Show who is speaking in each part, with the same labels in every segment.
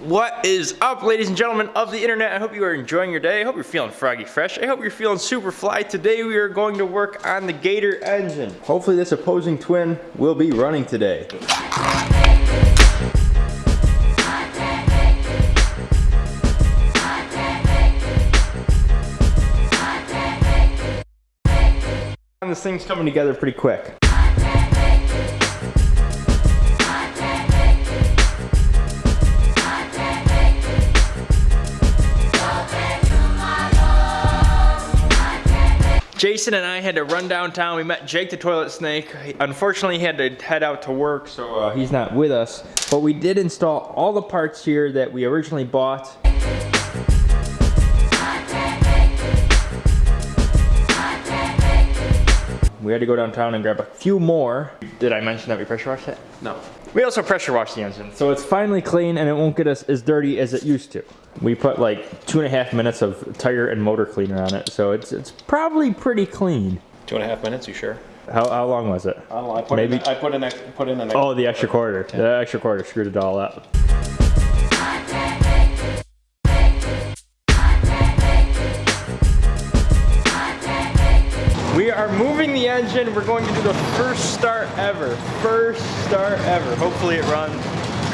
Speaker 1: What is up, ladies and gentlemen of the internet? I hope you are enjoying your day. I hope you're feeling froggy fresh. I hope you're feeling super fly. Today we are going to work on the Gator engine. Hopefully this opposing twin will be running today. This thing's coming together pretty quick. Jason and I had to run downtown. We met Jake the Toilet Snake. Unfortunately, he had to head out to work, so uh, he's not with us. But we did install all the parts here that we originally bought. We had to go downtown and grab a few more. Did I mention that we pressure washed it?
Speaker 2: No.
Speaker 1: We also pressure washed the engine. So it's finally clean and it won't get us as dirty as it used to. We put like two and a half minutes of tire and motor cleaner on it. So it's it's probably pretty clean.
Speaker 2: Two and a half minutes, you sure?
Speaker 1: How, how long was it?
Speaker 2: I don't know, I put
Speaker 1: Maybe-
Speaker 2: in, I put in, ex- put in an.
Speaker 1: Oh, the extra quarter. The extra quarter screwed it all up. Are moving the engine. We're going to do the first start ever. First start ever. Hopefully it runs.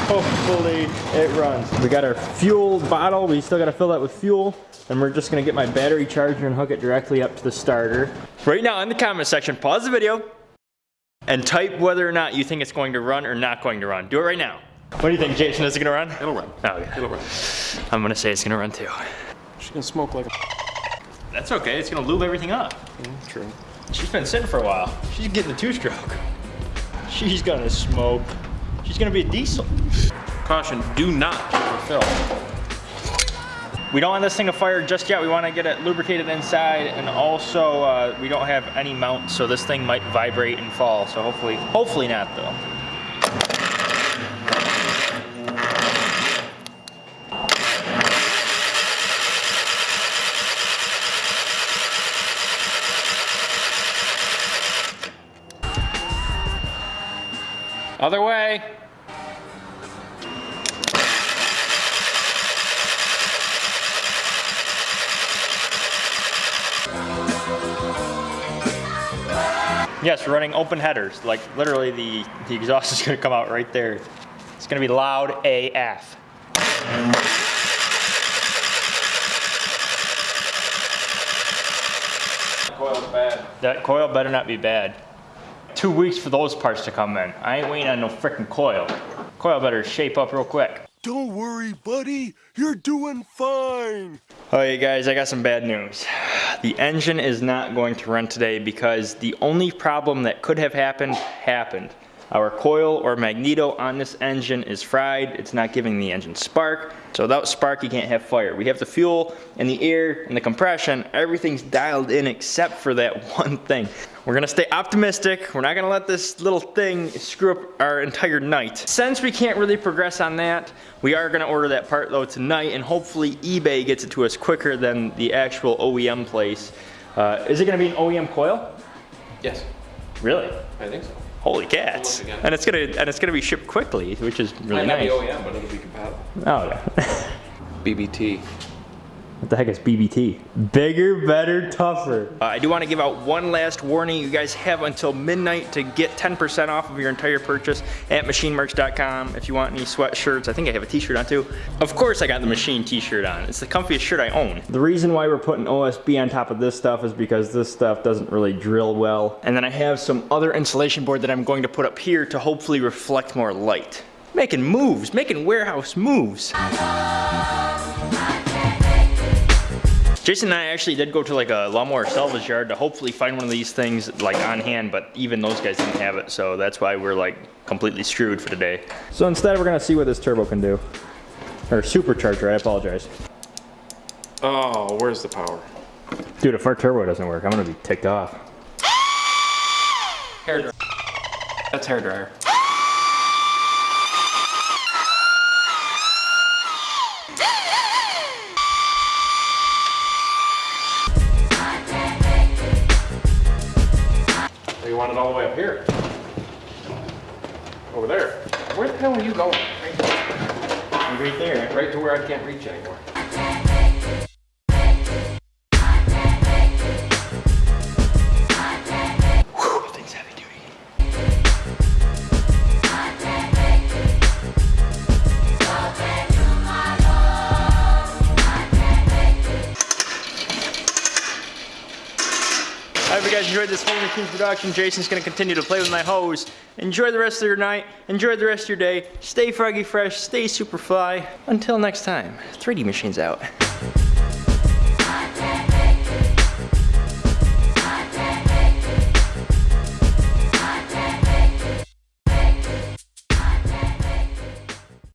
Speaker 1: Hopefully it runs. We got our fuel bottle. We still got to fill that with fuel. And we're just going to get my battery charger and hook it directly up to the starter. Right now in the comment section, pause the video and type whether or not you think it's going to run or not going to run. Do it right now. What do you think, Jason? Is it gonna run?
Speaker 2: It'll run.
Speaker 1: Oh, yeah.
Speaker 2: It'll run.
Speaker 1: I'm gonna say it's gonna run too.
Speaker 2: She's gonna smoke like a.
Speaker 1: That's okay. It's gonna lube everything up.
Speaker 2: Mm, True.
Speaker 1: She's been sitting for a while. She's getting a two-stroke. She's gonna smoke. She's gonna be a diesel.
Speaker 2: Caution, do not overfill.
Speaker 1: We don't want this thing to fire just yet. We want to get it lubricated inside, and also uh, we don't have any mount, so this thing might vibrate and fall. So hopefully, hopefully not though. Other way. Yes, we're running open headers. Like literally the, the exhaust is gonna come out right there. It's gonna be loud AF.
Speaker 2: Coil's bad.
Speaker 1: That coil better not be bad. Two weeks for those parts to come in. I ain't waiting on no frickin' coil. Coil better shape up real quick.
Speaker 3: Don't worry, buddy. You're doing fine.
Speaker 1: Alright guys, I got some bad news. The engine is not going to run today because the only problem that could have happened, happened. Our coil or magneto on this engine is fried. It's not giving the engine spark. So without spark, you can't have fire. We have the fuel and the air and the compression. Everything's dialed in except for that one thing. We're gonna stay optimistic. We're not gonna let this little thing screw up our entire night. Since we can't really progress on that, we are gonna order that part though tonight and hopefully eBay gets it to us quicker than the actual OEM place. Uh, is it gonna be an OEM coil?
Speaker 2: Yes,
Speaker 1: Really?
Speaker 2: I think so.
Speaker 1: Holy cats! And it's gonna and it's gonna be shipped quickly, which is really
Speaker 2: Might not
Speaker 1: nice.
Speaker 2: be OEM, but it'll be compatible.
Speaker 1: Oh yeah.
Speaker 2: BBT.
Speaker 1: What the heck is BBT? Bigger, better, tougher. Uh, I do want to give out one last warning. You guys have until midnight to get 10% off of your entire purchase at machinemerch.com. If you want any sweatshirts, I think I have a t-shirt on too. Of course I got the machine t-shirt on. It's the comfiest shirt I own. The reason why we're putting OSB on top of this stuff is because this stuff doesn't really drill well. And then I have some other insulation board that I'm going to put up here to hopefully reflect more light. Making moves, making warehouse moves. Jason and I actually did go to like a lawnmower salvage yard to hopefully find one of these things like on hand, but even those guys didn't have it, so that's why we're like completely screwed for today. So instead we're gonna see what this turbo can do. Or supercharger, I apologize.
Speaker 2: Oh, where's the power?
Speaker 1: Dude, if our turbo doesn't work, I'm gonna be ticked off.
Speaker 2: Hair dryer. That's hair dryer. You want it all the way up here? Over there. Where the hell are you going?
Speaker 1: Right there.
Speaker 2: Right to where I can't reach anymore.
Speaker 1: Enjoyed this Holy Kings production. Jason's gonna continue to play with my hose. Enjoy the rest of your night. Enjoy the rest of your day. Stay froggy fresh. Stay super fly. Until next time, 3D Machine's out.